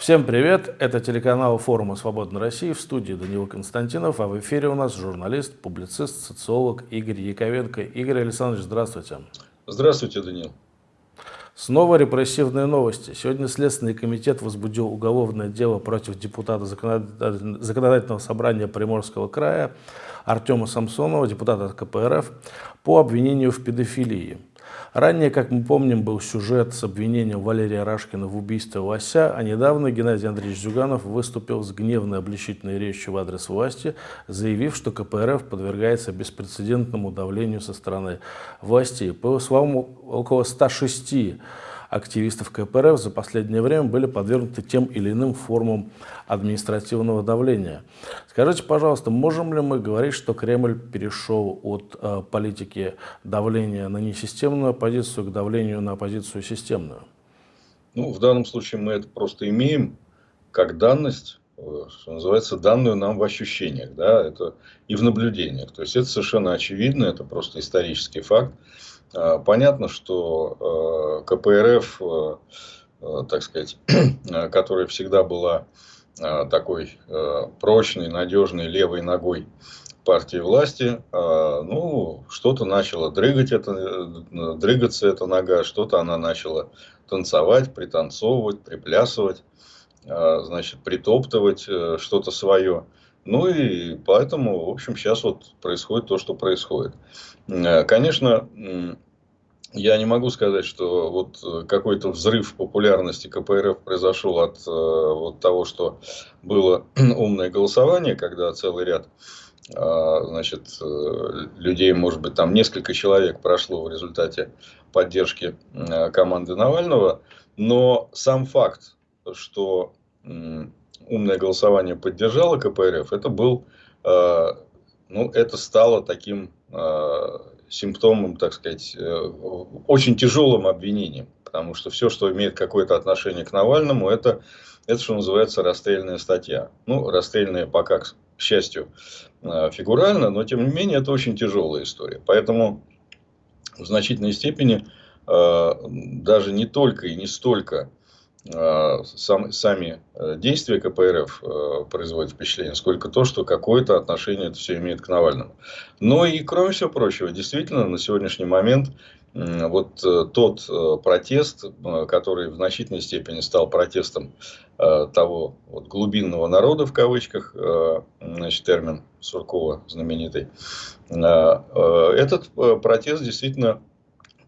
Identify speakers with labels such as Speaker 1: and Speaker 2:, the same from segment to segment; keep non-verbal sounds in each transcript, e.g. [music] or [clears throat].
Speaker 1: Всем привет! Это телеканал форума «Свободной России» в студии Данила Константинов, а в эфире у нас журналист, публицист, социолог Игорь Яковенко. Игорь Александрович, здравствуйте.
Speaker 2: Здравствуйте, Данил.
Speaker 1: Снова репрессивные новости. Сегодня Следственный комитет возбудил уголовное дело против депутата Законодательного собрания Приморского края Артема Самсонова, депутата КПРФ, по обвинению в педофилии. Ранее, как мы помним, был сюжет с обвинением Валерия Рашкина в убийстве Лося, а недавно Геннадий Андреевич Зюганов выступил с гневной обличительной речью в адрес власти, заявив, что КПРФ подвергается беспрецедентному давлению со стороны властей. По словам около 106 активистов КПРФ за последнее время были подвергнуты тем или иным формам административного давления. Скажите, пожалуйста, можем ли мы говорить, что Кремль перешел от э, политики давления на несистемную оппозицию к давлению на оппозицию системную?
Speaker 2: Ну, в данном случае мы это просто имеем как данность, э, что называется, данную нам в ощущениях, да, это и в наблюдениях. То есть это совершенно очевидно, это просто исторический факт. А, понятно, что э, КПРФ, э, э, так сказать, [clears throat] которая всегда была такой прочной, надежной левой ногой партии власти, ну, что-то начало дрыгать это, дрыгаться эта нога, что-то она начала танцевать, пританцовывать, приплясывать, значит, притоптывать что-то свое. Ну и поэтому, в общем, сейчас вот происходит то, что происходит. Э, конечно, я не могу сказать, что вот э, какой-то взрыв популярности КПРФ произошел от э, вот того, что было [clears throat] умное голосование, когда целый ряд значит, людей, может быть, там несколько человек прошло в результате поддержки команды Навального. Но сам факт, что умное голосование поддержало КПРФ, это был, э, ну, это стало таким э, симптомом, так сказать, э, очень тяжелым обвинением. Потому что все, что имеет какое-то отношение к Навальному, это, это что называется расстрельная статья. Ну, расстрельная пока, к счастью, фигурально, но тем не менее это очень тяжелая история. Поэтому в значительной степени даже не только и не столько Э, сам, сами э, действия КПРФ э, производят впечатление, сколько то, что какое-то отношение это все имеет к Навальному. Но и кроме всего прочего, действительно, на сегодняшний момент вот тот протест, который в значительной степени стал протестом того вот глубинного народа, в кавычках, значит, термин Суркова знаменитый, этот протест действительно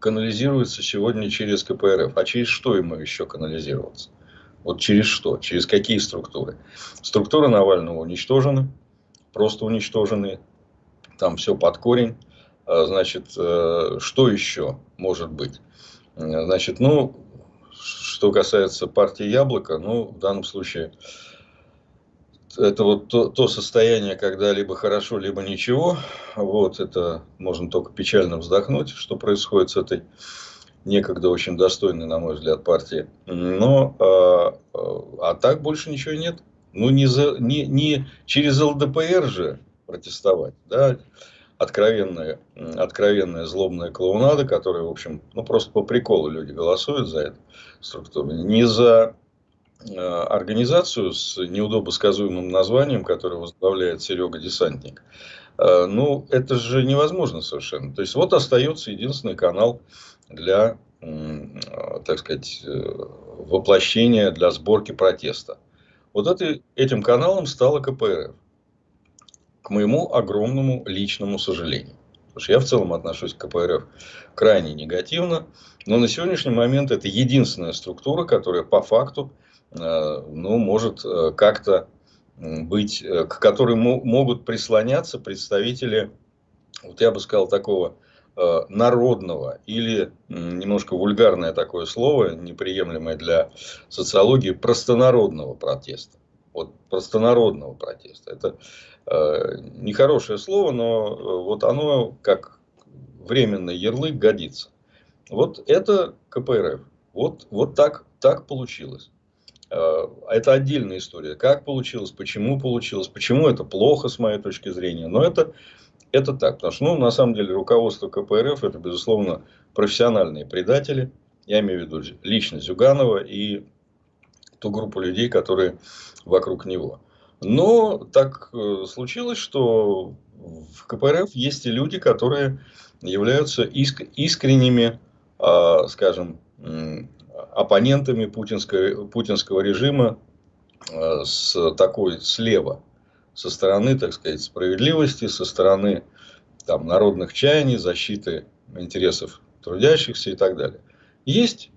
Speaker 2: канализируется сегодня через КПРФ. А через что ему еще канализироваться? Вот через что? Через какие структуры? Структуры Навального уничтожены, просто уничтожены. Там все под корень. А, значит, э, что еще может быть? Значит, ну, что касается партии Яблоко, ну, в данном случае это вот то, то состояние, когда либо хорошо, либо ничего. Вот это можно только печально вздохнуть, что происходит с этой некогда очень достойной, на мой взгляд, партии. Но а, а, а так больше ничего нет. Ну, не, за, не, не через ЛДПР же протестовать, да, откровенная, откровенная злобная клоунада, которая, в общем, ну, просто по приколу люди голосуют за эту структуру. Не за организацию с неудобосказуемым названием, которое возглавляет Серега Десантник. Э, ну, это же невозможно совершенно. То есть, вот остается единственный канал для, так сказать, э, воплощения, для сборки протеста. Вот это, этим каналом стала КПРФ. К моему огромному личному сожалению. Потому что я в целом отношусь к КПРФ крайне негативно. Но на сегодняшний момент это единственная структура, которая по факту Э, ну, может э, как-то быть, э, к которой могут прислоняться представители, вот я бы сказал, такого народного или немножко вульгарное такое слово, неприемлемое для социологии, простонародного протеста. Вот простонародного протеста. Это э, нехорошее слово, но вот оно как временный ярлык годится. Вот это КПРФ. Вот, вот так, так получилось. Э, это отдельная история. Как получилось, почему получилось, почему это плохо с моей точки зрения. Но это, это так. Потому что, ну, на самом деле, руководство КПРФ это, безусловно, профессиональные предатели. Я имею в виду лично Зюганова и ту группу людей, которые вокруг него. Но так э, случилось, что в КПРФ есть и люди, которые являются иск искренними, э, скажем, оппонентами путинского, путинского режима э, с такой слева, со стороны, так сказать, справедливости, со стороны там, народных чаяний, защиты интересов трудящихся и так далее. Есть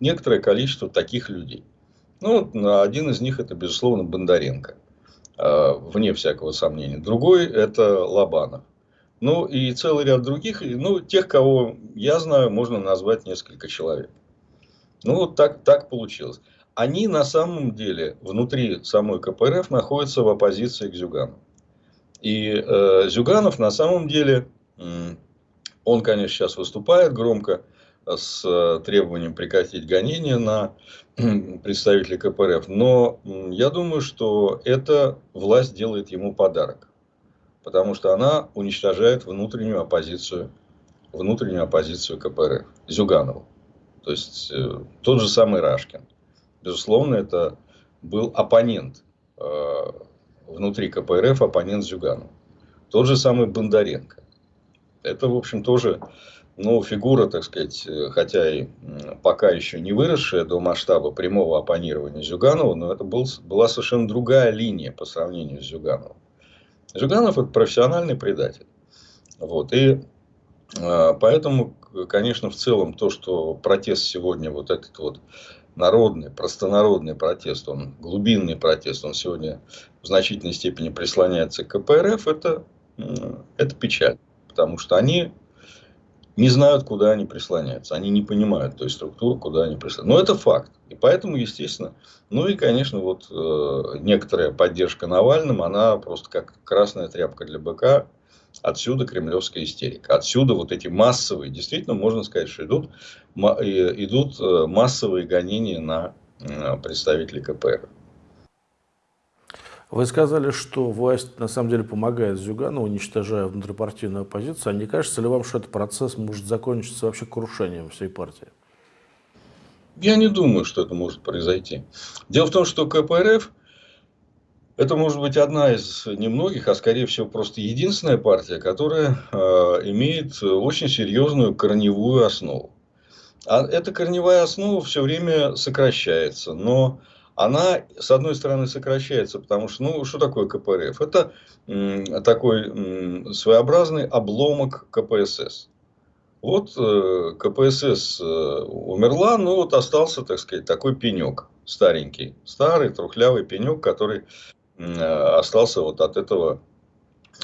Speaker 2: некоторое количество таких людей. Ну, один из них это, безусловно, Бондаренко, э, вне всякого сомнения. Другой это Лобанов. Ну, и целый ряд других, ну, тех, кого я знаю, можно назвать несколько человек. Ну, вот так, так получилось. Они на самом деле внутри самой КПРФ находятся в оппозиции к Зюгану. И э, Зюганов на самом деле, он, конечно, сейчас выступает громко с э, требованием прекратить гонения на представителей КПРФ. Но я думаю, что эта власть делает ему подарок. Потому что она уничтожает внутреннюю оппозицию, внутреннюю оппозицию КПРФ, Зюганову. То есть, э, тот же самый Рашкин. Безусловно, это был оппонент э, внутри КПРФ, оппонент Зюганова. Тот же самый Бондаренко. Это, в общем, тоже ну, фигура, так сказать, э, хотя и пока еще не выросшая до масштаба прямого оппонирования Зюганова, но это был, была совершенно другая линия по сравнению с Зюгановым. Зюганов – это профессиональный предатель. Вот. И э, поэтому конечно, в целом то, что протест сегодня, вот этот вот народный, простонародный протест, он глубинный протест, он сегодня в значительной степени прислоняется к КПРФ, это, это печаль. Потому что они не знают, куда они прислоняются. Они не понимают той структуры, куда они прислоняются. Но это факт. И поэтому, естественно, ну и, конечно, вот э, некоторая поддержка Навальным, она просто как красная тряпка для быка Отсюда кремлевская истерика. Отсюда вот эти массовые, действительно можно сказать, что идут, идут э, массовые гонения на э, представителей КПР.
Speaker 1: Вы сказали, что власть на самом деле помогает Зюгану, уничтожая внутрипартийную оппозицию. А не кажется ли вам, что этот процесс может закончиться вообще крушением всей партии?
Speaker 2: Я не думаю, что это может произойти. Дело в том, что КПРФ это может быть одна из немногих, а скорее всего просто единственная партия, которая э, имеет очень серьезную корневую основу. А эта корневая основа все время сокращается, но она, с одной стороны, сокращается, потому что, ну, что такое КПРФ? Это м, такой м, своеобразный обломок КПСС. Вот э, КПСС э, умерла, но вот остался, так сказать, такой пенек старенький, старый трухлявый пенек, который остался вот от этого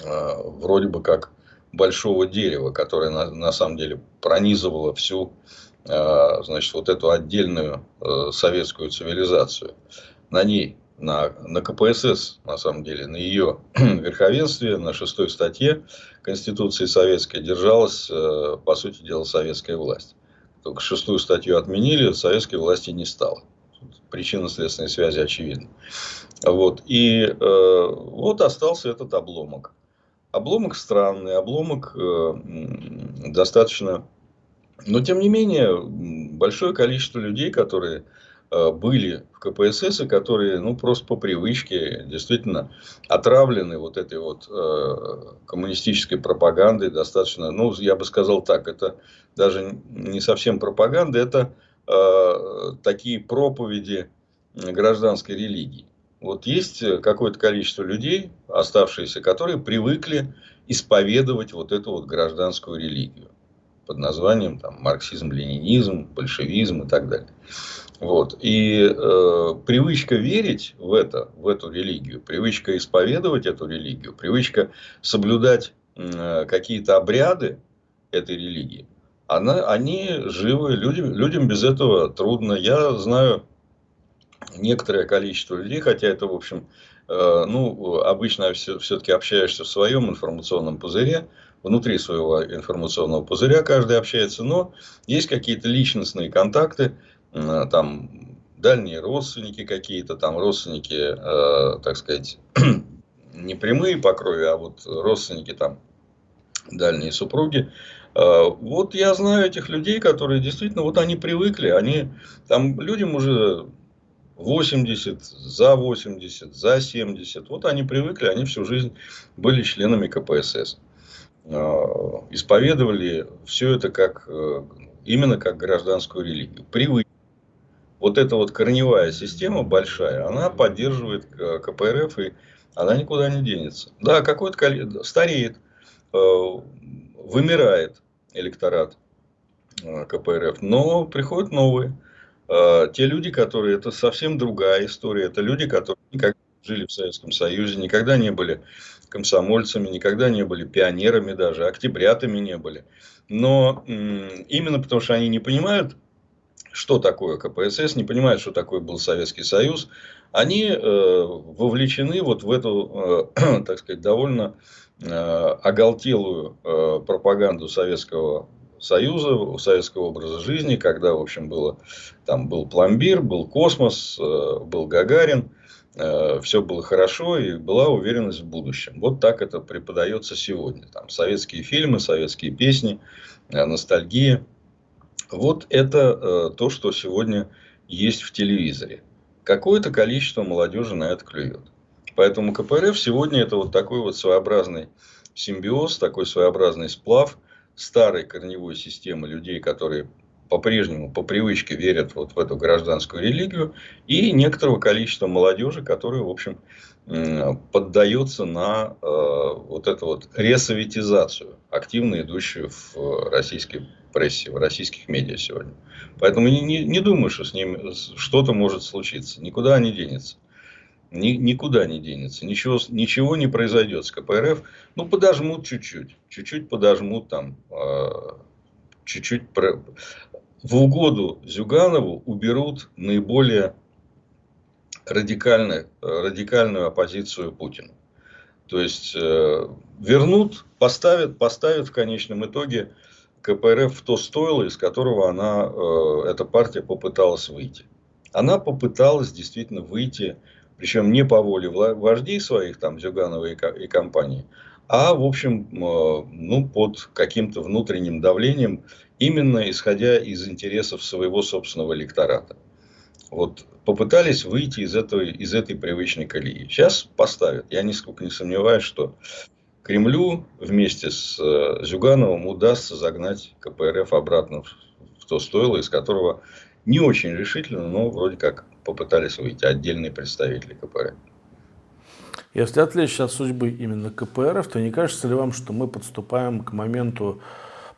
Speaker 2: э, вроде бы как большого дерева, которое на, на самом деле пронизывало всю э, значит, вот эту отдельную советскую цивилизацию. На ней, на, на КПСС, на самом деле, на ее [clears throat] верховенстве, на шестой статье Конституции Советской держалась, по сути дела, советская власть. Только шестую статью отменили, советской власти не стало. Причинно-следственные связи очевидны. Вот. И э, вот остался этот обломок. Обломок странный, обломок э, достаточно... Но, тем не менее, большое количество людей, которые э, были в КПСС, и которые, ну, просто по привычке, действительно, отравлены вот этой вот э, коммунистической пропагандой, достаточно, ну, я бы сказал так, это даже не совсем пропаганда, это э, такие проповеди гражданской религии. Вот есть э, какое-то количество людей, оставшиеся, которые привыкли исповедовать вот эту вот гражданскую религию под названием там, марксизм, ленинизм, большевизм и так далее. Вот. И э, привычка верить в это, в эту религию, привычка исповедовать эту религию, привычка соблюдать э, какие-то обряды этой религии, она, они живы, людям, людям без этого трудно. Я знаю некоторое количество людей, хотя это, в общем, э, ну, обычно все-таки общаешься в своем информационном пузыре, внутри своего информационного пузыря каждый общается, но есть какие-то личностные контакты, э, там, дальние родственники какие-то, там, родственники, э, так сказать, [clears throat] не прямые по крови, а вот родственники там, дальние супруги, вот я знаю этих людей, которые действительно, вот они привыкли, они там людям уже 80, за 80, за 70. Вот они привыкли, они всю жизнь были членами КПСС. А, исповедовали все это как, э, именно как гражданскую религию. Привыкли. Вот эта вот корневая система большая, она поддерживает э, КПРФ, и она никуда не денется. Да, какой-то стареет, э, вымирает электорат КПРФ, но приходят новые. Те люди, которые, это совсем другая история, это люди, которые никогда жили в Советском Союзе, никогда не были комсомольцами, никогда не были пионерами даже, октябрятами не были. Но именно потому, что они не понимают, что такое КПСС, не понимают, что такое был Советский Союз, они э, вовлечены вот в эту, э, [clears throat] так сказать, довольно э, оголтелую э, пропаганду Советского Союза, советского образа жизни, когда, в общем, было, там был пломбир, был космос, э, был Гагарин, Э, все было хорошо и была уверенность в будущем. Вот так это преподается сегодня. Там советские фильмы, советские песни, э, ностальгия. Вот это то, что сегодня есть в телевизоре. Какое-то количество молодежи на это клюет. Поэтому КПРФ сегодня это вот такой вот своеобразный симбиоз, такой своеобразный сплав старой корневой системы людей, которые по-прежнему по привычке верят вот в эту гражданскую религию, и некоторого количества молодежи, которая, в общем, поддается на э, вот эту вот ресоветизацию, активно идущую в российской прессе, в российских медиа сегодня. Поэтому не, не, не думаю, что с ним что-то может случиться. Никуда не денется. Ни, никуда не денется. Ничего, ничего не произойдет с КПРФ. Ну, подожмут чуть-чуть. Чуть-чуть подожмут там. Э, чуть-чуть в угоду Зюганову уберут наиболее радикальную, радикальную оппозицию Путину. То есть, э, вернут, поставят, поставят в конечном итоге КПРФ в то стойло, из которого она, э, эта партия попыталась выйти. Она попыталась действительно выйти, причем не по воле вождей своих, там, Зюганова и, и компании, а, в общем, э, ну, под каким-то внутренним давлением, именно исходя из интересов своего собственного электората. Вот попытались выйти из, этой, из этой привычной колеи. Сейчас поставят. Я нисколько не сомневаюсь, что Кремлю вместе с э, Зюгановым удастся загнать КПРФ обратно в то стойло, из которого не очень решительно, но вроде как попытались выйти отдельные представители КПРФ.
Speaker 1: Если отвлечься от судьбы именно КПРФ, то не кажется ли вам, что мы подступаем к моменту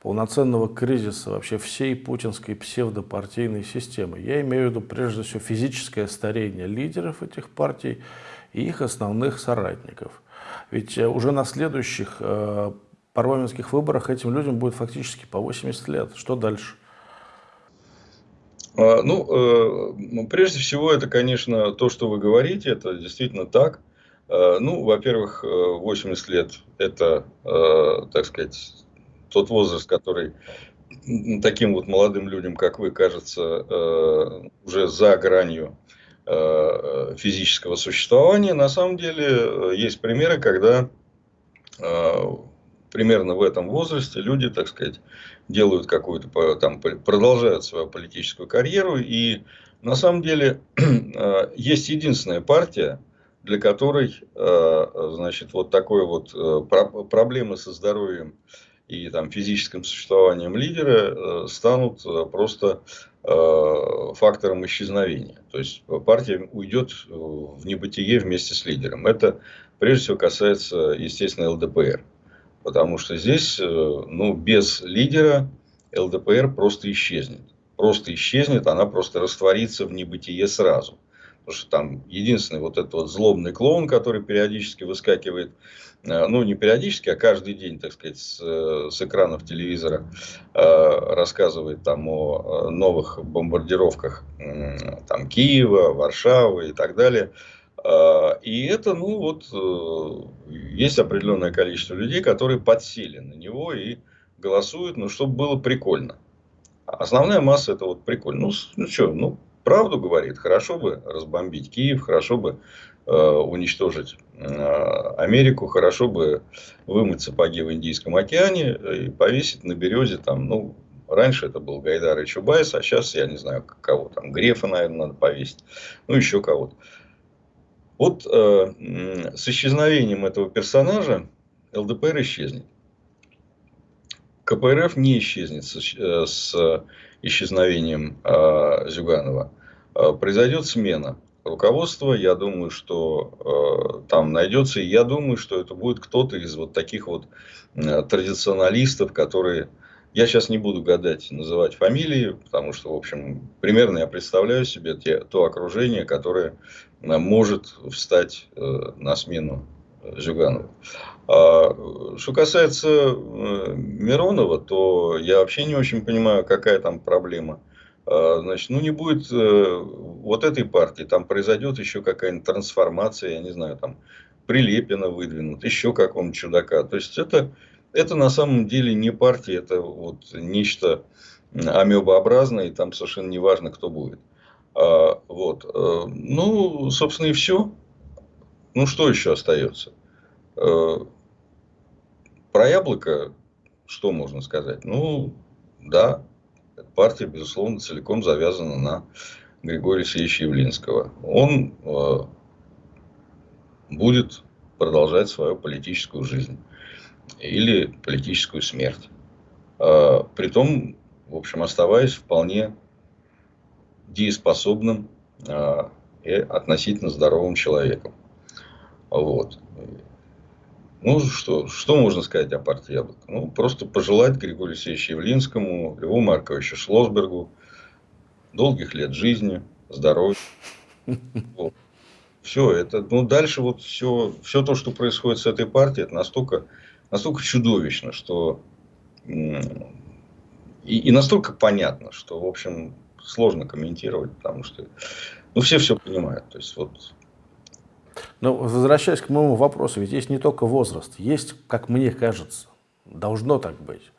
Speaker 1: полноценного кризиса вообще всей путинской псевдопартийной системы? Я имею в виду прежде всего физическое старение лидеров этих партий и их основных соратников. Ведь э, уже на следующих э, парламентских выборах этим людям будет фактически по 80 лет. Что дальше?
Speaker 2: А, ну, э, прежде всего, это, конечно, то, что вы говорите, это действительно так. Э, ну, во-первых, 80 э, лет – это, э, так сказать, тот возраст, который таким вот молодым людям, как вы, кажется, уже за гранью физического существования. На самом деле, есть примеры, когда примерно в этом возрасте люди, так сказать, делают какую-то, там, продолжают свою политическую карьеру. И на самом деле [clears throat] есть единственная партия, для которой, э, значит, вот такой вот э, проблемы со здоровьем и там физическим существованием лидера э, станут просто фактором исчезновения. То есть партия уйдет в небытие вместе с лидером. Это прежде всего касается, естественно, ЛДПР. Потому что здесь, ну, без лидера ЛДПР просто исчезнет. Просто исчезнет, она просто растворится в небытие сразу. Потому что там единственный вот этот вот злобный клоун, который периодически выскакивает, э, ну не периодически, а каждый день, так сказать, с, э, с экранов телевизора э, рассказывает там о новых бомбардировках там, Киева, Варшавы и так далее. И это, ну вот, есть определенное количество людей, которые подсели на него и голосуют, ну, чтобы было прикольно. Основная масса это вот прикольно. Ну, ну что, ну, правду говорит, хорошо бы разбомбить Киев, хорошо бы э, уничтожить э, Америку, хорошо бы вымыть сапоги в Индийском океане и повесить на березе там, ну, Раньше это был Гайдар и Чубайс, а сейчас я не знаю кого там. Грефа, наверное, надо повесить. Ну, еще кого-то. Вот э, с исчезновением этого персонажа ЛДПР исчезнет. КПРФ не исчезнет с, э, с исчезновением э, Зюганова. Э, произойдет смена руководства. Я думаю, что э, там найдется. И я думаю, что это будет кто-то из вот таких вот э, традиционалистов, которые... Я сейчас не буду гадать, называть фамилии, потому что, в общем, примерно я представляю себе те, то окружение, которое может встать э, на смену Зюганову. А, что касается э, Миронова, то я вообще не очень понимаю, какая там проблема. А, значит, ну не будет э, вот этой партии, там произойдет еще какая-нибудь трансформация, я не знаю, там Прилепина выдвинут, еще какого-нибудь чудака. То есть это, это на самом деле не партия, это вот нечто амебообразное, и там совершенно не важно, кто будет. А, вот. Э, ну, собственно, и все. Ну, что еще остается? Про яблоко что можно сказать? Ну, да, партия, безусловно, целиком завязана на Григория Алексеевича Явлинского. Он э, будет продолжать свою политическую жизнь или политическую смерть. Э, притом, в общем, оставаясь вполне дееспособным э, и относительно здоровым человеком. Вот. Ну, что, что можно сказать о партии Яблоко? Ну, просто пожелать Григорию Алексеевичу Явлинскому, Льву Марковичу Шлосбергу долгих лет жизни, здоровья. [laughs] Вот. Все, это, ну, дальше вот все, все то, что происходит с этой партией, это настолько, настолько чудовищно, что и, и настолько понятно, что, в общем, сложно комментировать, потому что ну, все все понимают. То есть, вот
Speaker 1: но возвращаясь к моему вопросу, ведь есть не только возраст, есть, как мне кажется, должно так быть.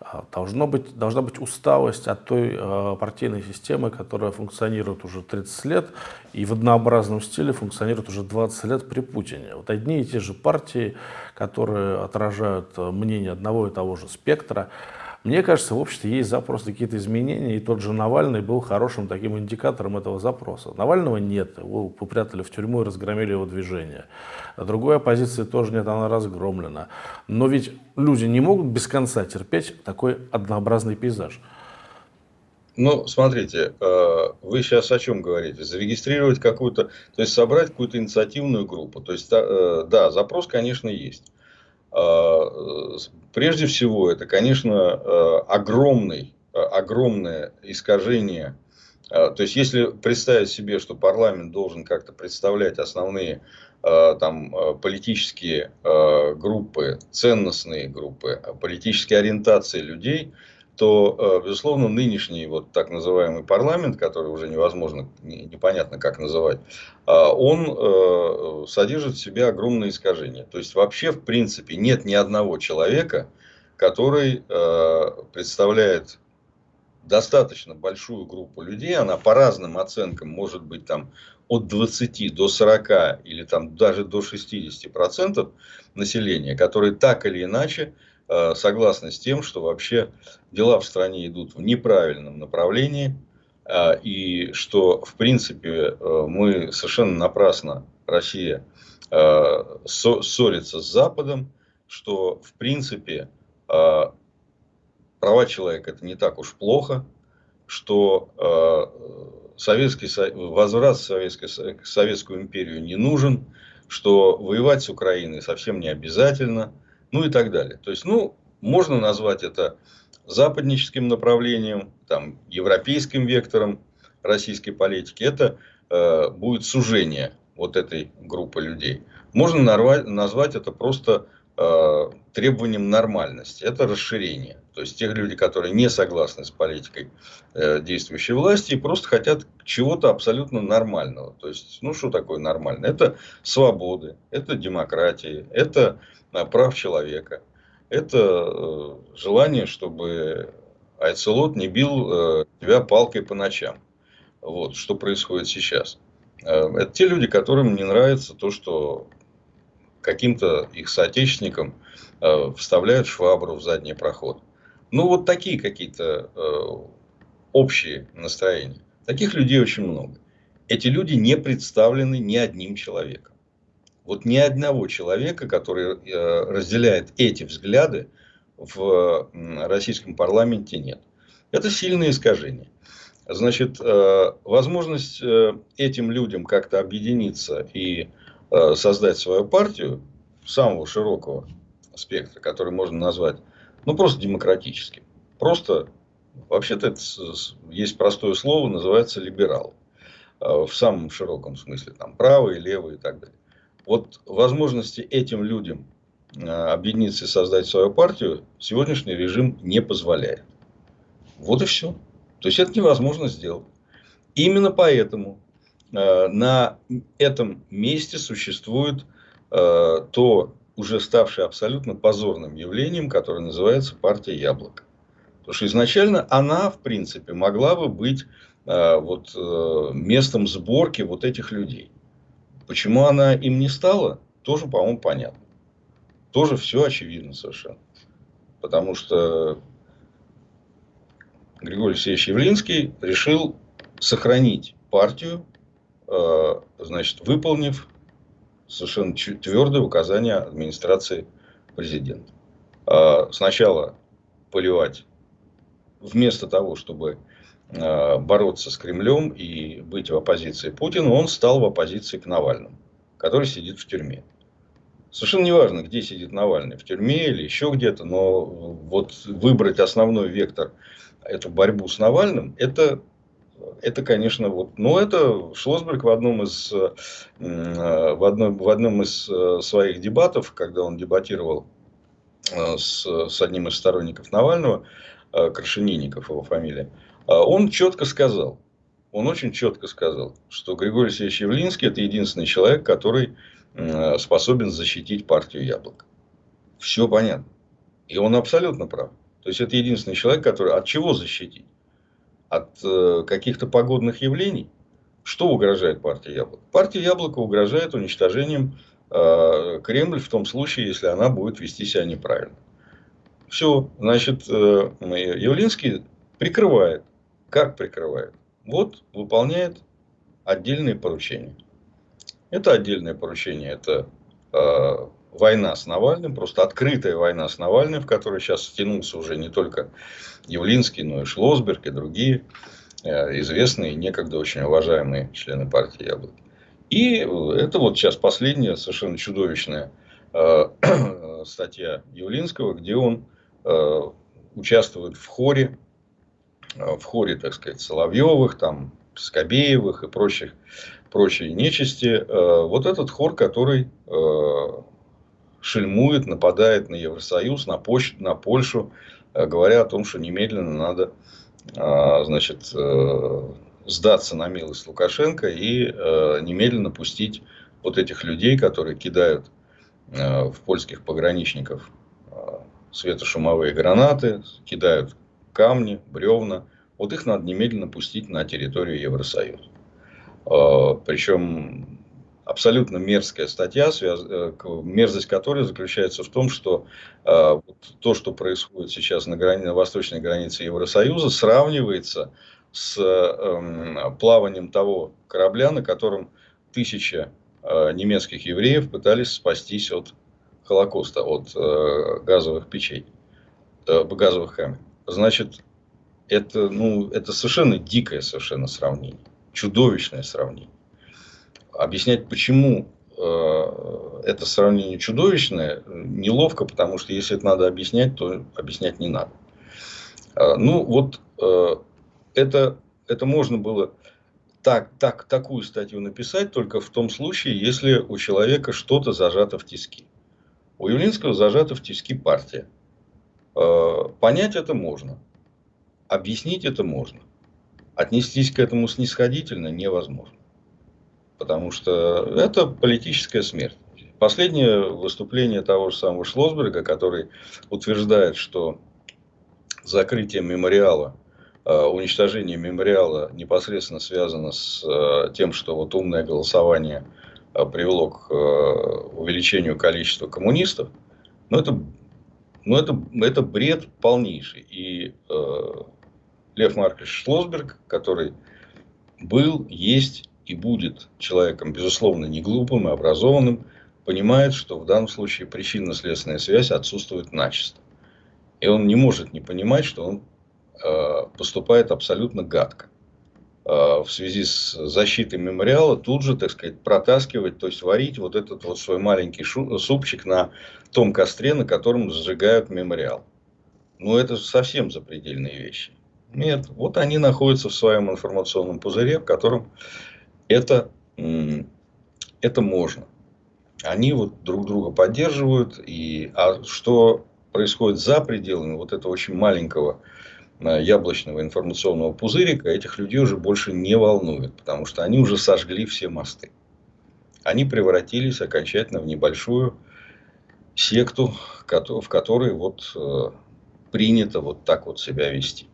Speaker 1: А, должно быть, должна быть усталость от той э, партийной системы, которая функционирует уже 30 лет и в однообразном стиле функционирует уже 20 лет при Путине. Вот одни и те же партии, которые отражают мнение одного и того же спектра, мне кажется, в обществе есть запрос какие-то изменения, и тот же Навальный был хорошим таким индикатором этого запроса. Навального нет, его попрятали в тюрьму и разгромили его движение. А другой оппозиции тоже нет, она разгромлена. Но ведь люди не могут без конца терпеть такой однообразный пейзаж.
Speaker 2: Ну, смотрите, э, вы сейчас о чем говорите? Зарегистрировать какую-то, то есть собрать какую-то инициативную группу. То есть, э, да, запрос, конечно, есть. Прежде всего, это, конечно, э, огромный, э, огромное искажение. А, то есть, если представить себе, что парламент должен как-то представлять основные э, там, политические группы, ценностные группы, политические ориентации людей – то, э, безусловно, нынешний вот так называемый парламент, который уже невозможно, непонятно как называть, а, он э, содержит в себе огромные искажения. То есть, вообще, в принципе, нет ни одного человека, который э, представляет достаточно большую группу людей, она по разным оценкам может быть там от 20 до 40 или там даже до 60 процентов населения, которые так или иначе согласны с тем, что вообще дела в стране идут в неправильном направлении, э, и что, в принципе, э, мы совершенно напрасно, Россия, ссорится с Западом, что, в принципе, права человека это не так уж плохо, что Советский, возврат в Советскую империю не нужен, что воевать с Украиной совсем не обязательно – ну и так далее. То есть, ну, можно назвать это западническим направлением, там, европейским вектором российской политики. Это э, будет сужение вот этой группы людей. Можно нарвать, назвать это просто э, требованием нормальности. Это расширение. То есть, тех людей, которые не согласны с политикой э, действующей власти и просто хотят чего-то абсолютно нормального. То есть, ну, что такое нормально? Это свободы, это демократия, это прав человека. Это э, желание, чтобы Айцелот не бил э, тебя палкой по ночам. Вот, что происходит сейчас. Э, это те люди, которым не нравится то, что каким-то их соотечественникам вставляют швабру в задний проход. Ну, вот такие какие-то общие настроения. Таких людей очень много. Эти люди не представлены ни одним человеком. Вот ни одного человека, который э, разделяет эти взгляды, в российском парламенте нет. Это сильное искажение. Значит, э, возможность э, этим людям как-то объединиться и создать свою партию самого широкого спектра, который можно назвать, ну, просто демократическим. Просто, вообще-то, это есть простое слово, называется либерал. В самом широком смысле, там, правый, левый и так далее. Вот возможности этим людям объединиться и создать свою партию сегодняшний режим не позволяет. Вот и все. То есть это невозможно сделать. Именно поэтому э, на этом месте существует э, то уже ставшее абсолютно позорным явлением, которое называется партия Яблоко. Потому что изначально она, в принципе, могла бы быть э, вот, местом сборки вот этих людей. Почему она им не стала, тоже, по-моему, понятно. Тоже все очевидно совершенно. Потому что Григорий Алексеевич Явлинский решил сохранить партию, э, значит, выполнив совершенно твердое указание администрации президента. Э, сначала поливать, вместо того, чтобы бороться с Кремлем и быть в оппозиции Путину, он стал в оппозиции к Навальному, который сидит в тюрьме. Совершенно неважно, где сидит Навальный, в тюрьме или еще где-то, но вот выбрать основной вектор эту борьбу с Навальным, это, это конечно, вот, но это Шлосберг в одном из, э, в одном, в одном из э, своих дебатов, когда он дебатировал э, с, с одним из сторонников Навального, Крашенинников его фамилия, он четко сказал, он очень четко сказал, что Григорий Алексеевич Явлинский это единственный человек, который способен защитить партию Яблок. Все понятно. И он абсолютно прав. То есть это единственный человек, который от чего защитить? От э, каких-то погодных явлений? Что угрожает партии Яблоко? Партия Яблоко угрожает уничтожением э, Кремль в том случае, если она будет вести себя неправильно. Все, значит, э, Явлинский прикрывает. Как прикрывает? Вот выполняет отдельные поручения. Это отдельное поручение. Это э, война с Навальным, просто открытая война с Навальным, в которой сейчас стянулся уже не только Явлинский, но и Шлосберг и другие э, известные, некогда очень уважаемые члены партии Яблоки. И это вот сейчас последняя совершенно чудовищная э, [clears throat] статья Явлинского, где он э, участвует в хоре, в хоре, так сказать, Соловьевых, там, Скобеевых и прочих, прочей нечисти. Вот этот хор, который шельмует, нападает на Евросоюз, на, Поч на Польшу, э, говоря о том, что немедленно надо значит, э, сдаться на милость Лукашенко и э, немедленно пустить вот этих людей, которые кидают в польских пограничников светошумовые гранаты, кидают камни, бревна. Вот их надо немедленно пустить на территорию Евросоюза. Причем абсолютно мерзкая статья, э, мерзость которой заключается в том, что э, то, что происходит сейчас на, грани, на восточной границе Евросоюза, сравнивается с эм, плаванием того корабля, на котором тысяча э, немецких евреев пытались спастись от Холокоста, от газовых печей, газовых камер. Значит, это, ну, это совершенно дикое совершенно сравнение, чудовищное сравнение объяснять, почему э, это сравнение чудовищное, неловко, потому что если это надо объяснять, то объяснять не надо. Э, ну, вот э, это, это можно было так, так, такую статью написать только в том случае, если у человека что-то зажато в тиски. У Явлинского зажата в тиски партия. Понять это можно. Объяснить это можно. Отнестись к этому снисходительно невозможно потому что это политическая смерть. Последнее выступление того же самого Шлосберга, который утверждает, что закрытие мемориала, э, уничтожение мемориала непосредственно связано с э, тем, что вот умное голосование э, привело к увеличению количества коммунистов, но это ну, это, это бред полнейший. И э, Лев Маркович Шлосберг, который был, есть и будет человеком, безусловно, не глупым и образованным, понимает, что в данном случае причинно-следственная связь отсутствует начисто. И он не может не понимать, что он э, поступает абсолютно гадко. Э, в связи с защитой мемориала тут же, так сказать, протаскивать, то есть варить вот этот вот свой маленький шу, супчик на том костре, на котором сжигают мемориал. Ну, это совсем запредельные вещи. Нет, вот они находятся в своем информационном пузыре, в котором это, это можно. Они вот друг друга поддерживают. И, а что происходит за пределами вот этого очень маленького э, яблочного информационного пузырика, этих людей уже больше не волнует, потому что они уже сожгли все мосты. Они превратились окончательно в небольшую секту, в которой вот э, принято вот так вот себя вести.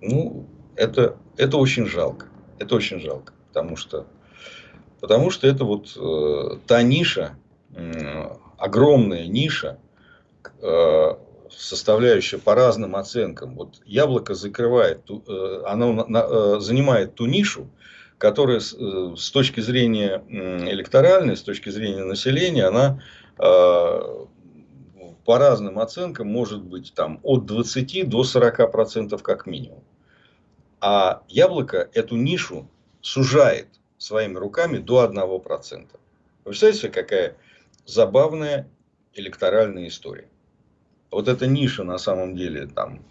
Speaker 2: Ну, это, это очень жалко. Это очень жалко. Потому что, потому что это вот э, та ниша, э, огромная ниша, э, составляющая по разным оценкам. Вот яблоко закрывает, э, оно на, э, занимает ту нишу, которая с, э, с точки зрения электоральной, с точки зрения населения, она по разным оценкам может быть там от 20 до 40 процентов как минимум. А яблоко эту нишу сужает своими руками до 1%. Вы представляете, какая забавная электоральная история. Вот эта ниша на самом деле там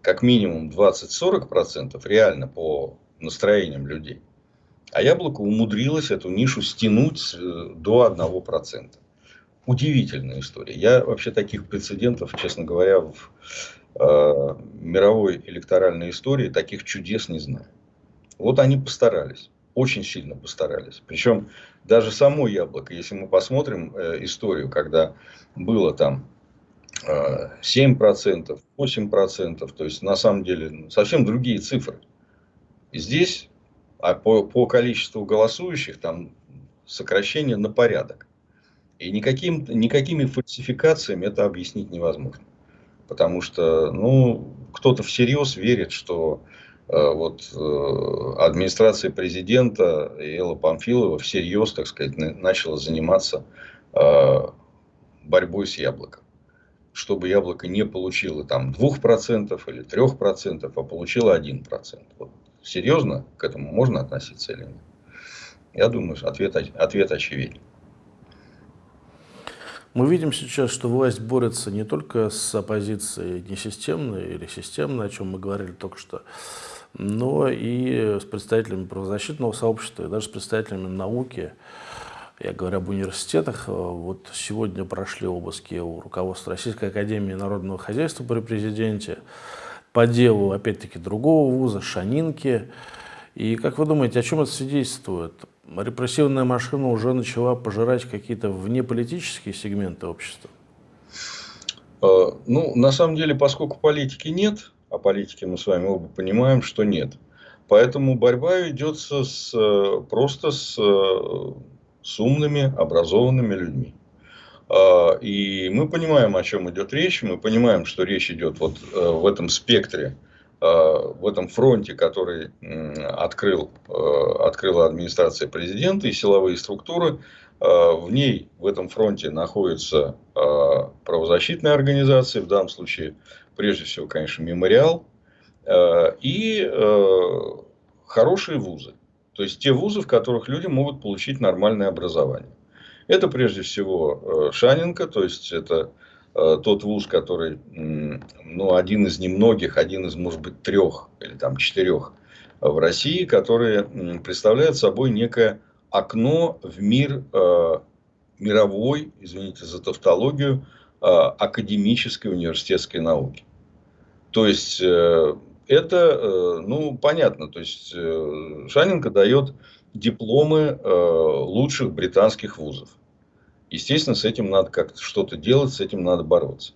Speaker 2: как минимум 20-40% реально по настроениям людей. А яблоко умудрилось эту нишу стянуть э, до 1%. Удивительная история. Я вообще таких прецедентов, честно говоря, в э, мировой электоральной истории таких чудес не знаю. Вот они постарались, очень сильно постарались. Причем даже само яблоко, если мы посмотрим э, историю, когда было там э, 7%, 8%, то есть на самом деле совсем другие цифры. Здесь а по, по количеству голосующих там сокращение на порядок. И никаким, никакими фальсификациями это объяснить невозможно. Потому что ну, кто-то всерьез верит, что э, вот, э, администрация президента Элла Памфилова всерьез, так сказать, начала заниматься э, борьбой с яблоком. Чтобы яблоко не получило там 2% или 3%, а получило 1%. Вот, серьезно к этому можно относиться или нет? Я думаю, ответ, ответ очевиден.
Speaker 1: Мы видим сейчас, что власть борется не только с оппозицией несистемной или системной, о чем мы говорили только что, но и с представителями правозащитного сообщества, и даже с представителями науки. Я говорю об университетах. Вот сегодня прошли обыски у руководства Российской Академии Народного Хозяйства при президенте по делу, опять-таки, другого вуза, Шанинки. И как вы думаете, о чем это свидетельствует? репрессивная машина уже начала пожирать какие-то внеполитические сегменты общества?
Speaker 2: А, ну, на самом деле, поскольку политики нет, а политики мы с вами оба понимаем, что нет. Поэтому борьба ведется с, просто с, с умными, образованными людьми. И мы понимаем, о чем идет речь. Мы понимаем, что речь идет вот э, в этом спектре Э, в этом фронте, который открыл, э, открыла администрация президента и силовые структуры, э, в ней, в этом фронте находятся правозащитные организации, в данном случае, прежде всего, конечно, мемориал, и хорошие вузы. То есть, те вузы, в которых люди могут получить нормальное образование. Это, прежде всего, Шаненко, то есть, это Э, тот вуз, который, ну, один из немногих, один из, может быть, трех или там четырех в России, которые представляют собой некое окно в мир э, мировой, извините за тавтологию, э, академической университетской науки. То есть, это, ну, понятно, то есть, Шаненко дает дипломы лучших британских вузов. Естественно, с этим надо как-то что-то делать, с этим надо бороться.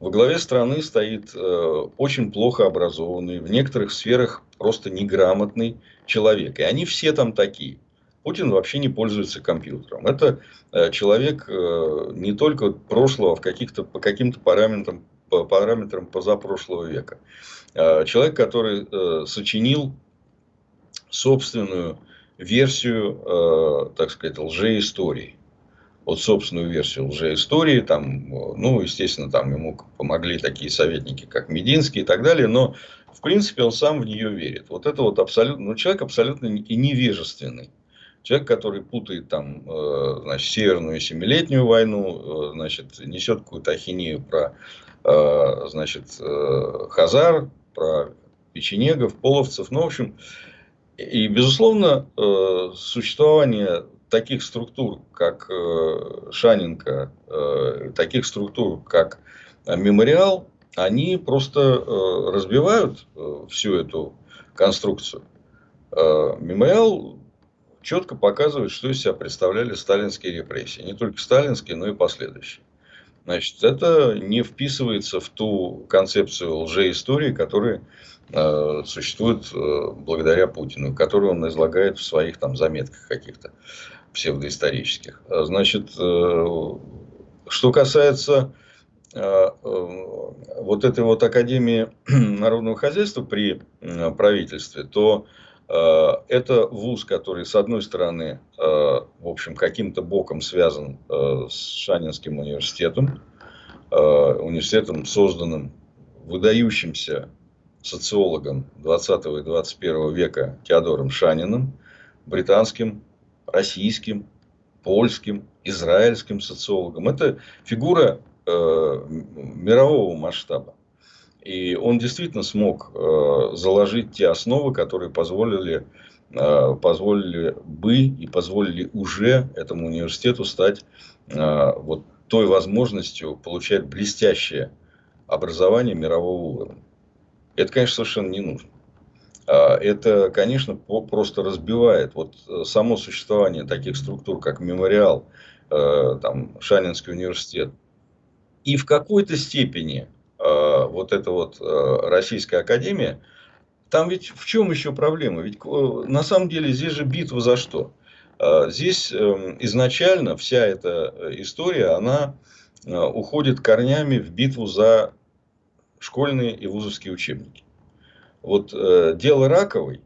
Speaker 2: Во главе страны стоит э, очень плохо образованный, в некоторых сферах просто неграмотный человек. И они все там такие. Путин вообще не пользуется компьютером. Это э, человек э, не только прошлого, в каких-то, по каким-то параметрам, по параметрам позапрошлого века. Э, человек, который сочинил собственную версию, так сказать, лжеистории. Вот собственную версию лжеистории, там, ну, естественно, там ему помогли такие советники, как Мединский и так далее, но, в принципе, он сам в нее верит. Вот это вот абсолютно, ну, человек абсолютно и невежественный. Человек, который путает там, э, значит, Северную Семилетнюю войну, э, значит, несет какую-то ахинею про, э, значит, Хазар, про печенегов, половцев. Ну, в общем, и, безусловно, существование таких структур, как Шаненко, таких структур, как Мемориал, они просто разбивают всю эту конструкцию. Мемориал четко показывает, что из себя представляли сталинские репрессии. Не только сталинские, но и последующие. Значит, это не вписывается в ту концепцию лжеистории, которая э, существует э, благодаря Путину, которую он излагает в своих там заметках каких-то псевдоисторических. Значит, э, что касается э, э, вот этой вот Академии [clears throat] народного хозяйства при правительстве, то это вуз, который, с одной стороны, в общем, каким-то боком связан с Шанинским университетом, университетом, созданным выдающимся социологом 20 и 21 века Теодором Шаниным, британским, российским, польским, израильским социологом. Это фигура мирового масштаба. И он действительно смог э, заложить те основы, которые позволили, э, позволили бы и позволили уже этому университету стать э, вот той возможностью получать блестящее образование мирового уровня. Это, конечно, совершенно не нужно. А, это, конечно, просто разбивает вот само существование таких структур, как мемориал, там, Шанинский университет. И в какой-то степени Э, вот эта вот э, Российская Академия, там ведь в чем еще проблема? Ведь э, на самом деле здесь же битва за что? Здесь эм, изначально вся эта история, она уходит корнями в битву за школьные и вузовские учебники. Вот дело Раковой,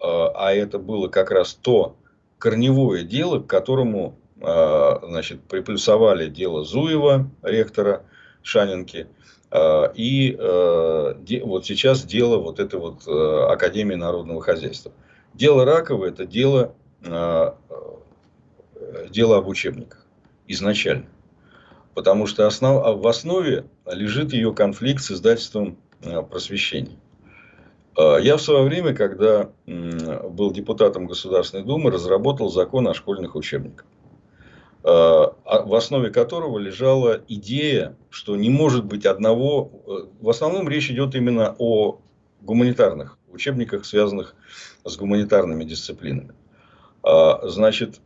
Speaker 2: а это было как раз то корневое дело, к которому значит, приплюсовали дело Зуева, ректора Шанинки, а, и э, вот сейчас дело вот этой вот э, Академии народного хозяйства. Дело Ракова – это дело, а, э, дело об учебниках изначально. Потому что основ, в основе лежит ее конфликт с издательством просвещения. Я в свое время, когда был депутатом Государственной Думы, разработал закон о школьных учебниках. Э, а в основе которого лежала идея, что не может быть одного... Э, в основном речь идет именно о гуманитарных учебниках, связанных с гуманитарными дисциплинами. А, значит,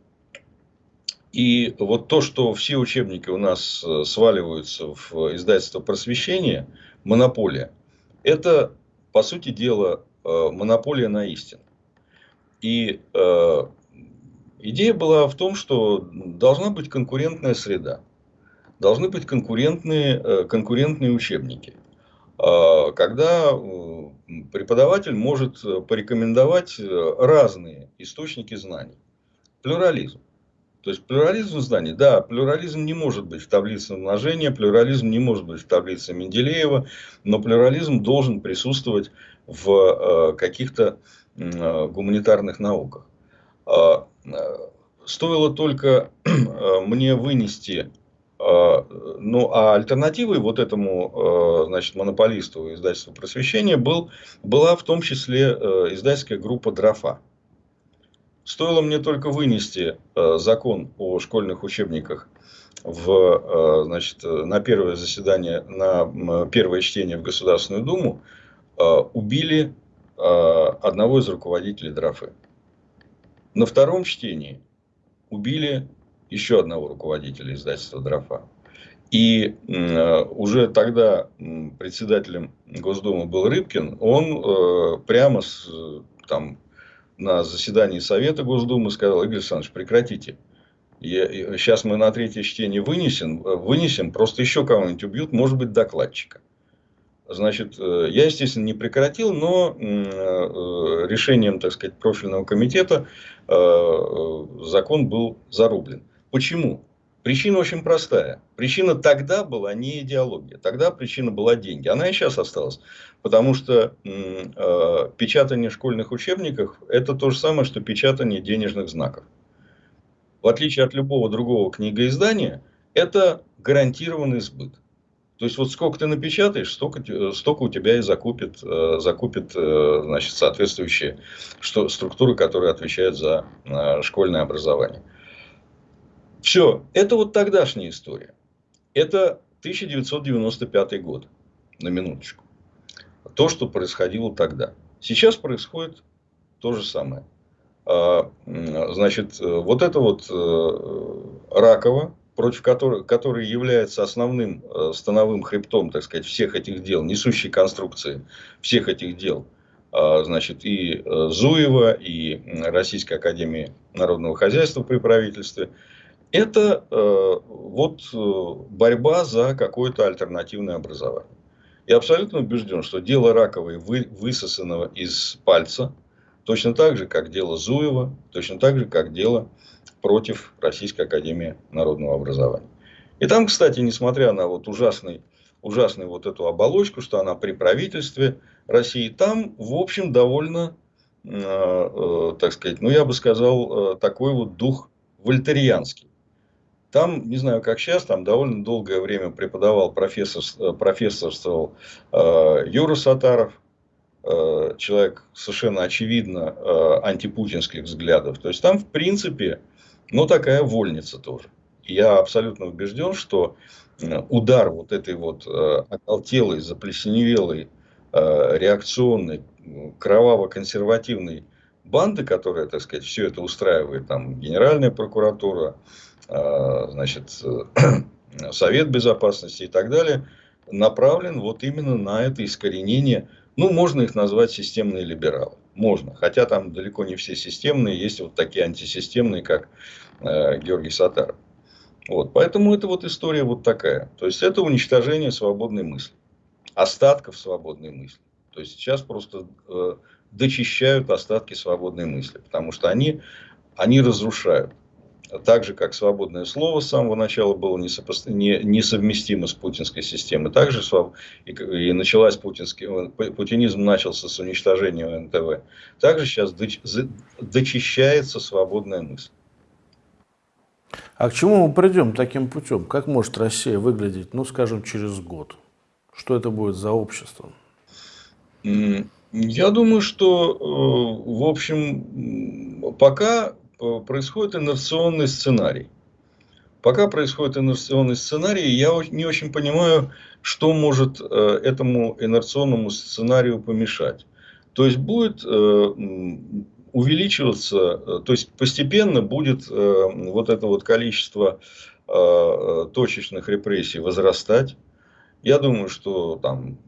Speaker 2: и вот то, что все учебники у нас э, сваливаются в издательство просвещения, монополия, это, по сути дела, монополия на истину. И Идея была в том, что должна быть конкурентная среда. Должны быть конкурентные, э, конкурентные учебники. А, когда э, преподаватель может порекомендовать э, разные источники знаний. Плюрализм. То есть плюрализм знаний, да, плюрализм не может быть в таблице умножения, плюрализм не может быть в таблице Менделеева, но плюрализм должен присутствовать в каких-то гуманитарных науках. А, стоило только [clears throat] э, мне вынести э, ну, а альтернативой вот этому, э, значит, монополисту издательства просвещения был, была в том числе издательская группа «Дрофа». Стоило мне только вынести закон о школьных учебниках в, значит, на первое заседание, на первое чтение в Государственную Думу, убили одного из руководителей «Дрофы». На втором чтении убили еще одного руководителя издательства «Дрофа». И э, уже тогда председателем Госдумы был Рыбкин, он э, прямо с, там, на заседании Совета Госдумы сказал, Игорь Александрович, прекратите. Я, сейчас мы на третье чтение вынесем, вынесем, просто еще кого-нибудь убьют, может быть, докладчика. Значит, э, я, естественно, не прекратил, но э, решением, так сказать, профильного комитета э, закон был зарублен. Почему? Причина очень простая. Причина тогда была не идеология. Тогда причина была деньги. Она и сейчас осталась. Потому что э, печатание школьных учебников – это то же самое, что печатание денежных знаков. В отличие от любого другого книгоиздания, это гарантированный сбыт. То есть, вот сколько ты напечатаешь, столько, столько у тебя и закупит, э, закупит э, значит, соответствующие структуры, которые отвечают за э, школьное образование. Все, это вот тогдашняя история. Это 1995 год, на минуточку. То, что происходило тогда. Сейчас происходит то же самое. А, значит, вот это вот э, Ракова, против которой, который является основным э, становым хребтом, так сказать, всех этих дел, несущей конструкции всех этих дел, а, значит, и э, Зуева, и Российской Академии Народного Хозяйства при правительстве – это э, вот э, борьба за какое-то альтернативное образование. Я абсолютно убежден, что дело Раковой вы, высосанного из пальца, точно так же, как дело Зуева, точно так же, как дело против Российской Академии Народного Образования. И там, кстати, несмотря на вот ужасный, ужасный вот эту оболочку, что она при правительстве России, там, в общем, довольно, э, э, так сказать, ну, я бы сказал, э, такой вот дух вольтерианский. Там, не знаю, как сейчас, там довольно долгое время преподавал профессор, э, профессорствовал э, Юра Сатаров, э, человек совершенно очевидно э, антипутинских взглядов. То есть там, в принципе, ну, такая вольница тоже. Я абсолютно убежден, что э, удар вот этой вот э, оголтелой, заплесневелой, э, реакционной, кроваво-консервативной банды, которая, так сказать, все это устраивает, там, Генеральная прокуратура, значит, [clears throat] Совет Безопасности и так далее, направлен вот именно на это искоренение. Ну, можно их назвать системные либералы. Можно. Хотя там далеко не все системные. Есть вот такие антисистемные, как э, Георгий Сатаров. Вот. Поэтому это вот история вот такая. То есть, это уничтожение свободной мысли. Остатков свободной мысли. То есть, сейчас просто э, дочищают остатки свободной мысли. Потому что они, они разрушают так же, как свободное слово с самого начала было несопост... не... несовместимо с путинской системой, также своб... и, и началась путинский... путинизм начался с уничтожения НТВ. Также сейчас доч... дочищается свободная мысль.
Speaker 1: А к чему мы придем таким путем? Как может Россия выглядеть, ну, скажем, через год? Что это будет за общество?
Speaker 2: Я думаю, что, э, в общем, пока происходит инерционный сценарий. Пока происходит инерционный сценарий, я не очень понимаю, что может э, этому инерционному сценарию помешать. То есть будет э, увеличиваться, то есть постепенно будет вот это вот количество точечных репрессий возрастать. Я думаю, что там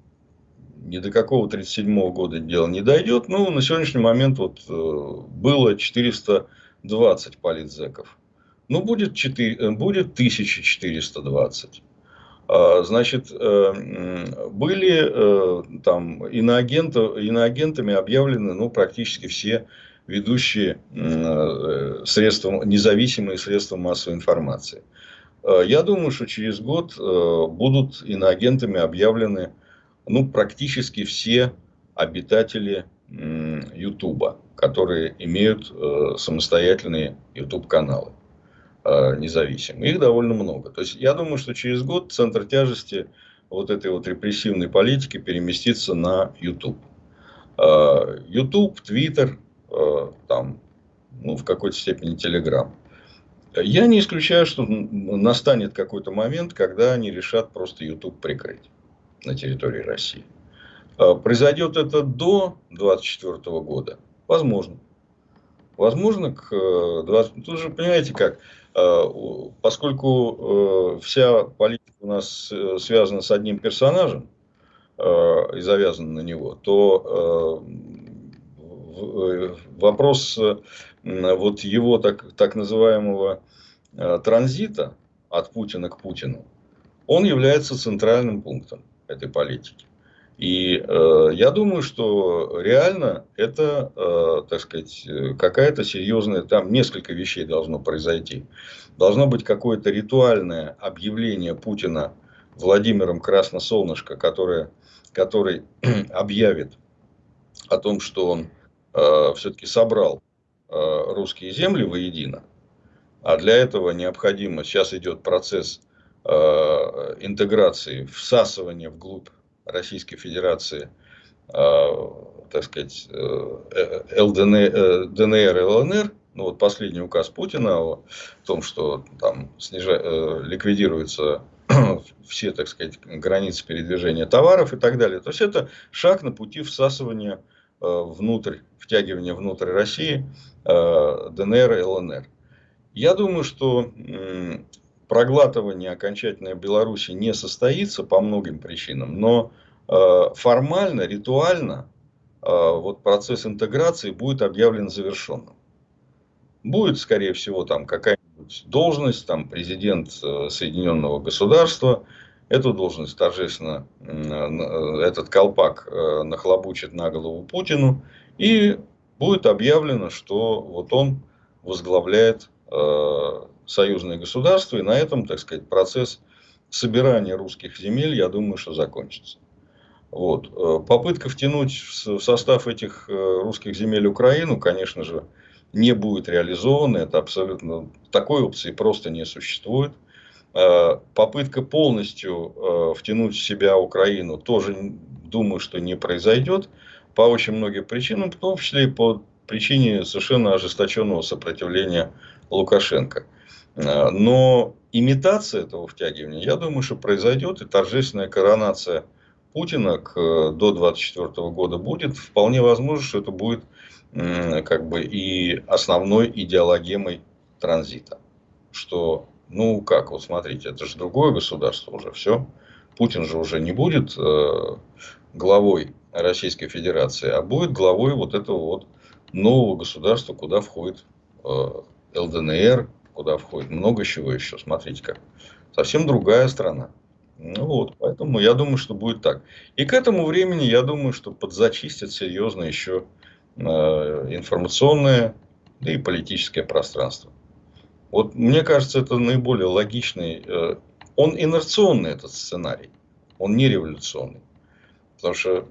Speaker 2: ни до какого 1937 года дело не дойдет. Но на сегодняшний момент вот было 400 20 политзеков. Ну, будет, 4, э, будет 1420. А, значит, э, были э, там иноагенты, иноагентами объявлены ну, практически все ведущие средства, независимые средства массовой информации. Я думаю, что через год будут иноагентами объявлены ну, практически все обитатели Ютуба которые имеют э, самостоятельные YouTube-каналы э, независимые. Их довольно много. То есть, я думаю, что через год центр тяжести вот этой вот репрессивной политики переместится на YouTube. Э, YouTube, Twitter, э, там, ну, в какой-то степени Telegram. Я не исключаю, что настанет какой-то момент, когда они решат просто YouTube прикрыть на территории России. Э, произойдет это до 2024 года. Возможно. Возможно, к 20... Э, тут же, понимаете как, э, поскольку э, вся политика у нас связана с одним персонажем и завязана на него, то вопрос вот его так, так называемого транзита от Путина к Путину, он является центральным пунктом этой политики. И э, я думаю, что реально это, э, так сказать, какая-то серьезная, там несколько вещей должно произойти. Должно быть какое-то ритуальное объявление Путина Владимиром Красносолнышко, которое, который [clears throat] объявит о том, что он э, все-таки собрал э, русские земли воедино. А для этого необходимо, сейчас идет процесс э, интеграции, всасывания вглубь Российской Федерации, э, так сказать, э, ЛДНР, э, ДНР ЛНР, ну вот последний указ Путина о том, что там снижа, ликвидируются [clears throat] все, так сказать, границы передвижения товаров и так далее. То есть это шаг на пути всасывания внутрь, втягивания внутрь России ДНР и ЛНР. Я думаю, что проглатывание окончательное Беларуси не состоится по многим причинам, но э, формально, ритуально э, вот процесс интеграции будет объявлен завершенным. Будет, скорее всего, там какая-нибудь должность, там президент э, Соединенного Государства, эту должность торжественно, этот колпак нахлобучит на голову Путину, и будет объявлено, что вот он возглавляет союзные государства, и на этом, так сказать, процесс собирания русских земель, я думаю, что закончится. Вот. Э, попытка втянуть в состав этих э, русских земель Украину, конечно же, не будет реализована. Это абсолютно такой опции просто не существует. Э, попытка полностью втянуть в себя Украину тоже, думаю, что не произойдет по очень многим причинам, в том числе и по причине совершенно ожесточенного сопротивления Лукашенко. Э, но имитация этого втягивания, я думаю, что произойдет, и торжественная коронация Путина к, до 2024 года будет. Вполне возможно, что это будет как бы и основной идеологемой транзита. Что, ну как, вот смотрите, это же другое государство уже, все. Путин же уже не будет э, главой Российской Федерации, а будет главой вот этого вот нового государства, куда входит э, ЛДНР, куда входит много чего еще. Смотрите как. Совсем другая страна. Ну вот, поэтому я думаю, что будет так. И к этому времени, я думаю, что подзачистят серьезно еще э, информационное, да и политическое пространство. Вот мне кажется, это наиболее логичный. Э, он инерционный, этот сценарий. Он не революционный. Потому что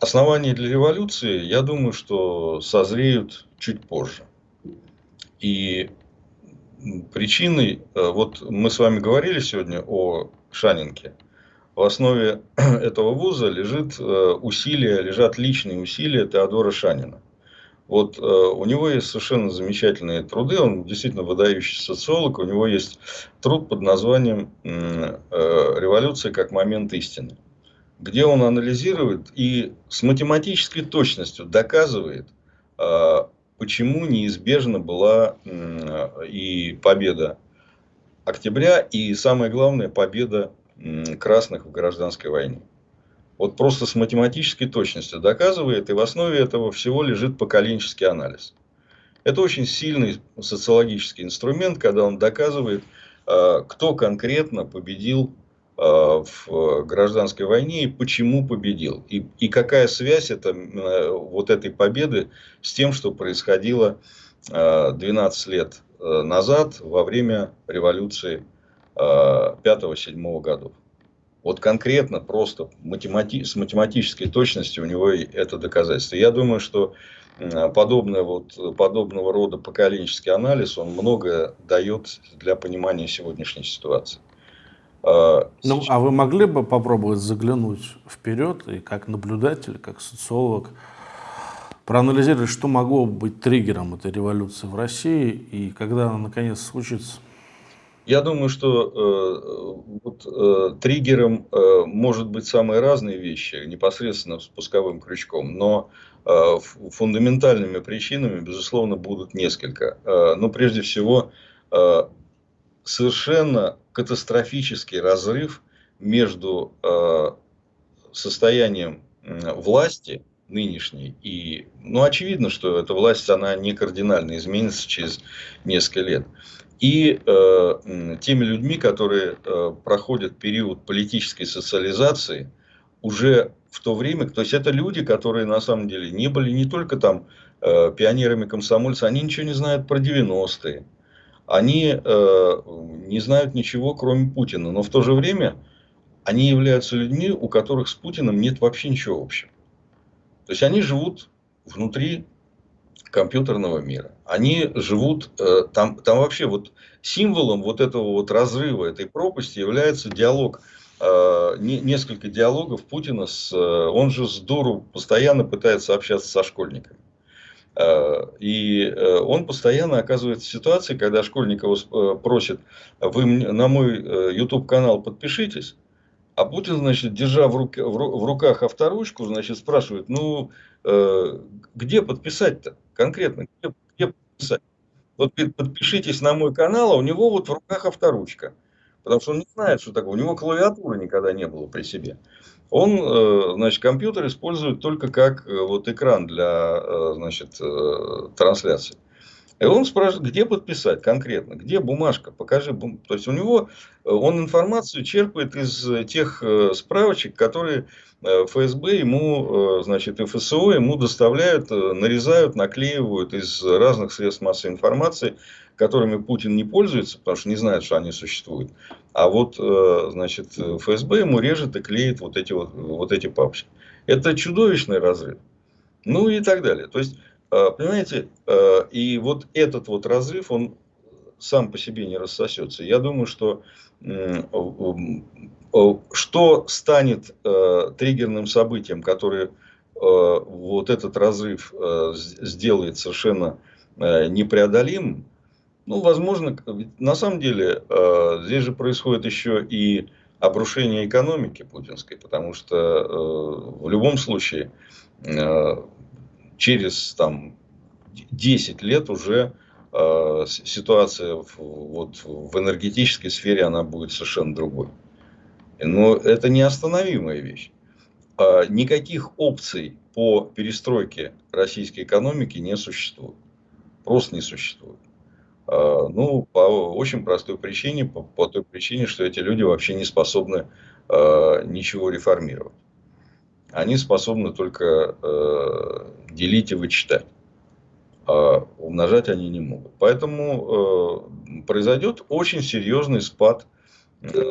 Speaker 2: основания для революции, я думаю, что созреют чуть позже. И причиной, э, вот мы с вами говорили сегодня о Шанинке, в основе [clears throat] этого вуза лежит э, усилия, лежат личные усилия Теодора Шанина. Вот э, у него есть совершенно замечательные труды, он действительно выдающийся социолог, у него есть труд под названием «Революция как момент истины», где он анализирует и с математической точностью доказывает почему неизбежна была и победа октября, и самое главное, победа красных в гражданской войне. Вот просто с математической точностью доказывает, и в основе этого всего лежит поколенческий анализ. Это очень сильный социологический инструмент, когда он доказывает, а, кто конкретно победил в гражданской войне и почему победил. И, и какая связь это, вот этой победы с тем, что происходило 12 э, лет э, назад во время революции 5-7 годов. Вот конкретно, просто математи с математической точностью у него это доказательство. Я думаю, что подобное, вот, подобного рода поколенческий анализ, он многое дает для понимания сегодняшней ситуации.
Speaker 1: А, ну, а вы могли бы попробовать заглянуть вперед и как наблюдатель, как социолог, проанализировать, что могло быть триггером этой революции в России и когда она наконец случится?
Speaker 2: Я думаю, что э, вот, э, триггером э, может быть самые разные вещи, непосредственно спусковым крючком, но э, фундаментальными причинами, безусловно, будут несколько. Э, но прежде всего, э, совершенно катастрофический разрыв между э, состоянием власти нынешней. И, ну, очевидно, что эта власть, она не кардинально изменится через несколько лет. И э, теми людьми, которые э, проходят период политической социализации, уже в то время, то есть это люди, которые на самом деле не были не только там э, пионерами комсомольца, они ничего не знают про 90-е, они э, не знают ничего, кроме Путина, но в то же время они являются людьми, у которых с Путиным нет вообще ничего общего. То есть они живут внутри компьютерного мира. Они живут э, там, там вообще вот символом вот этого вот разрыва этой пропасти является диалог э, несколько диалогов Путина с, он же с дуру постоянно пытается общаться со школьниками. И он постоянно оказывается в ситуации, когда школьник его просит, вы на мой YouTube канал подпишитесь, а Путин, значит, держа в, руке, в руках авторучку, значит, спрашивает, ну, э, где подписать-то конкретно? Где, где подписать? Вот подпишитесь на мой канал, а у него вот в руках авторучка. Потому что он не знает, что такое. У него клавиатуры никогда не было при себе. Он, э, значит, компьютер использует только как э, вот экран для, э, значит, трансляции. И он спрашивает, где подписать конкретно, где бумажка, покажи. Бум... То есть у него, он информацию черпает из тех справочек, которые ФСБ ему, значит, ФСО ему доставляют, нарезают, наклеивают из разных средств массовой информации, которыми Путин не пользуется, потому что не знает, что они существуют. А вот, значит, ФСБ ему режет и клеит вот эти, вот, вот эти папочки. Это чудовищный разрыв. Ну и так далее. То есть, а, понимаете, а, и вот этот вот разрыв, он сам по себе не рассосется. Я думаю, что что станет триггерным событием, которое вот этот разрыв сделает совершенно непреодолимым, ну, возможно, на самом деле, здесь же происходит еще и обрушение экономики путинской, потому что в любом случае через там, 10 лет уже э, ситуация в, вот, в энергетической сфере она будет совершенно другой. Но это неостановимая вещь. Э, никаких опций по перестройке российской экономики не существует. Просто не существует. Э, ну, по очень простой причине, по, по той причине, что эти люди вообще не способны э, ничего реформировать они способны только э, делить и вычитать. А умножать они не могут. Поэтому э, произойдет очень серьезный спад э,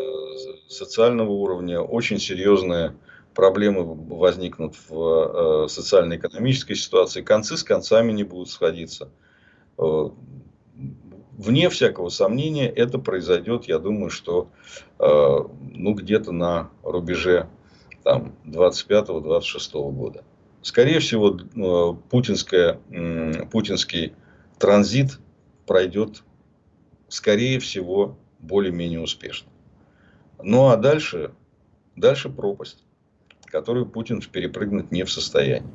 Speaker 2: социального уровня, очень серьезные проблемы возникнут в э, социально-экономической ситуации, концы с концами не будут сходиться. Э, вне всякого сомнения это произойдет, я думаю, что э, ну, где-то на рубеже там 25-26 года. Скорее всего, э, путинская, путинский транзит пройдет, скорее всего, более-менее успешно. Ну а дальше, дальше пропасть, которую Путин перепрыгнуть не в состоянии.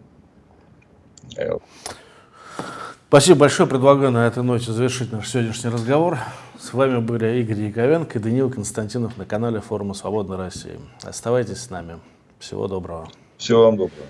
Speaker 1: Спасибо большое. Предлагаю на этой ноте завершить наш сегодняшний разговор. С вами были Игорь Яковенко и Даниил Константинов на канале Форума Свободной России. Оставайтесь с нами. Всего доброго.
Speaker 2: Всего вам доброго.